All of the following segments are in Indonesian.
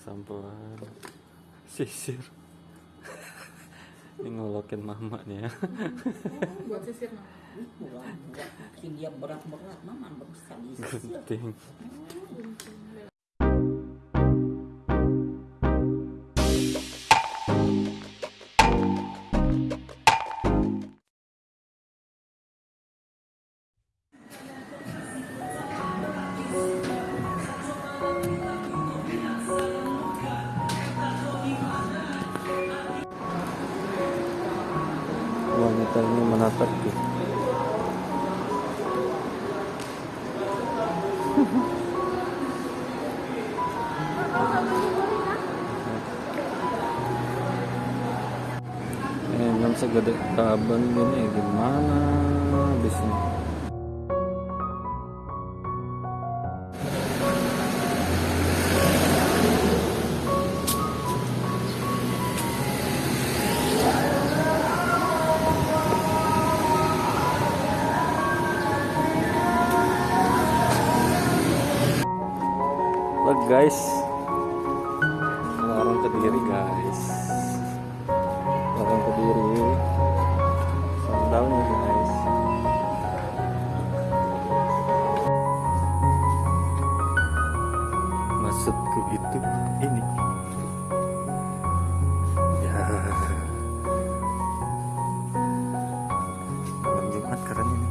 sampean sisir. Ini ngolokin mama nih ya buat sisir mama. Bikin dia berat-berat, mama nggak bisa disisir. gunting wanita ini menatapku Eh, enam segede kaban gini gimana? Habisnya guys. Larang kediri guys. Larang kediri. Sandalnya guys. Maksudku itu ini. Ya. Malam Jumat ini.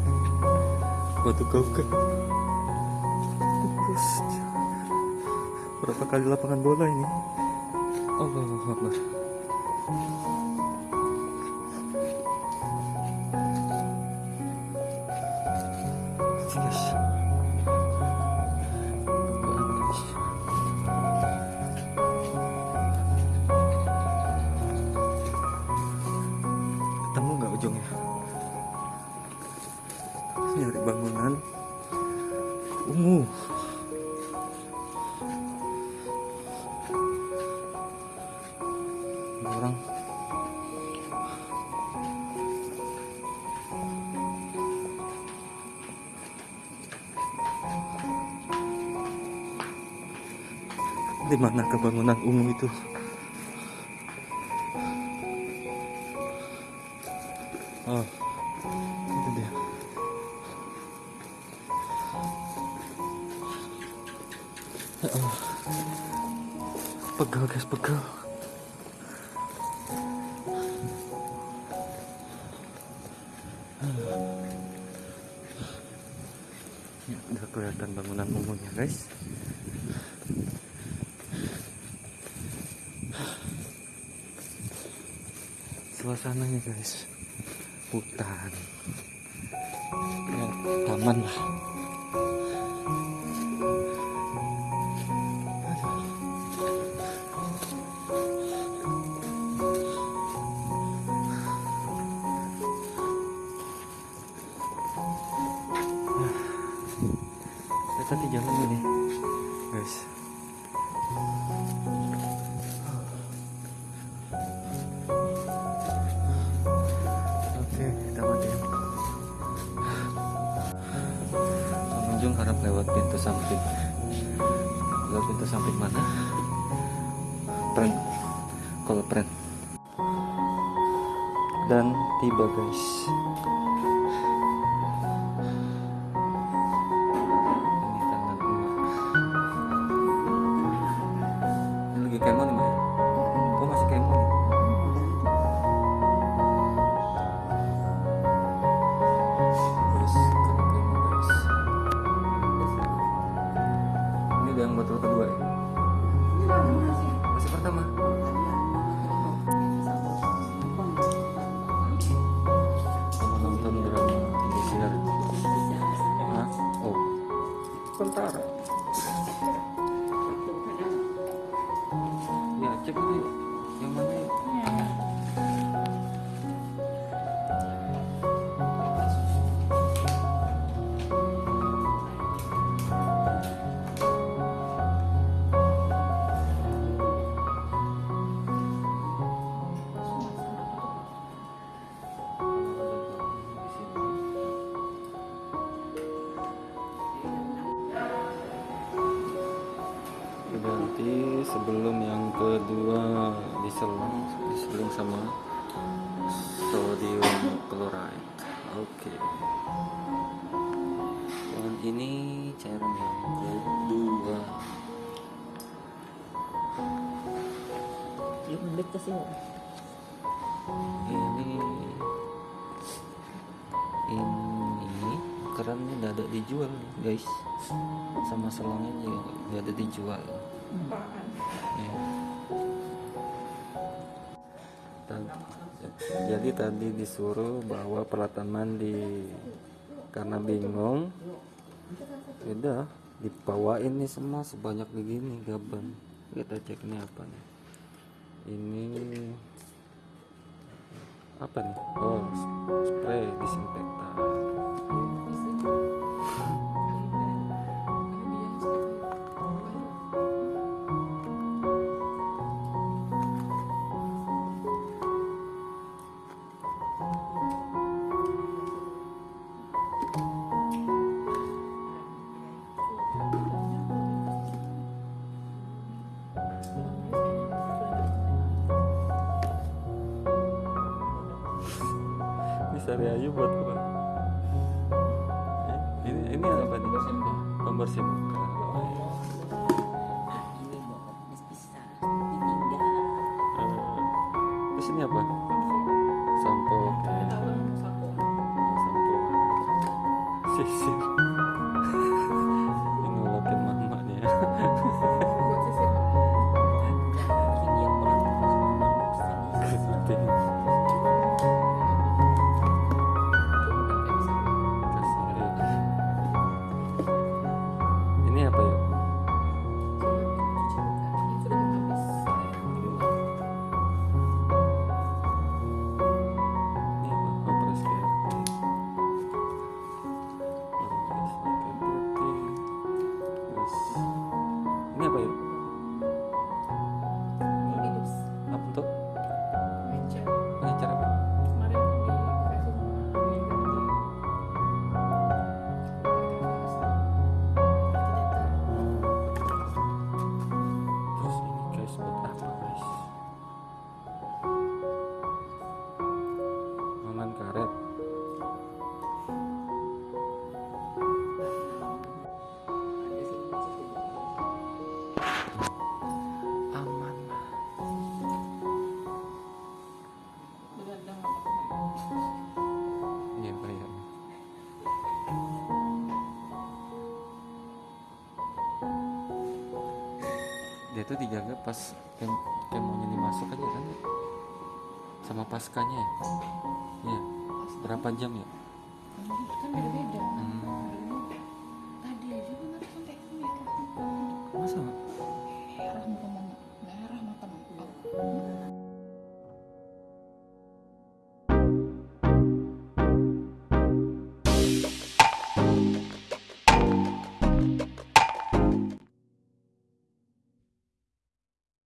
Batu gaukan Terus Berapa kali lapangan bola ini? Allah Akbar. Ketemu nggak ujungnya? Nyari bangunan ungu. Di mana kebangunan ungu itu? Oh itu dia. Ya pegal guys pegal. Ya, udah kelihatan bangunan umumnya guys. Suasananya guys, hutan, ya, taman lah. Ya, tadi jalan ini, guys. Harap lewat pintu samping. Lewat pintu samping mana? Pren. Kalau pren. Dan tiba guys. Ini lagi kemo nih Hah? Oh, sementara. Ya, cek dulu yang kedua diseling sama sodium chloride oke dan ini cairan yang kedua ulit kasi oh. ini ini kerannya udah ada dijual guys sama selangnya juga udah ada dijual Apaan? Ya. Jadi tadi disuruh bawa peralatan mandi karena bingung. Udah dibawain nih semua sebanyak begini gaban kita cek ini apa nih. Ini apa nih? Oh spray disinfektan ayu buat apa Eh, ini ini apa nih? Pembersih muka. Oh, terus ini apa? Sampo. Sampo. Sisir dia tuh dijaga pas kem kemonya dimasuk aja kan ya? sama paskanya ya iya berapa jam ya Kan beda-beda. hmm.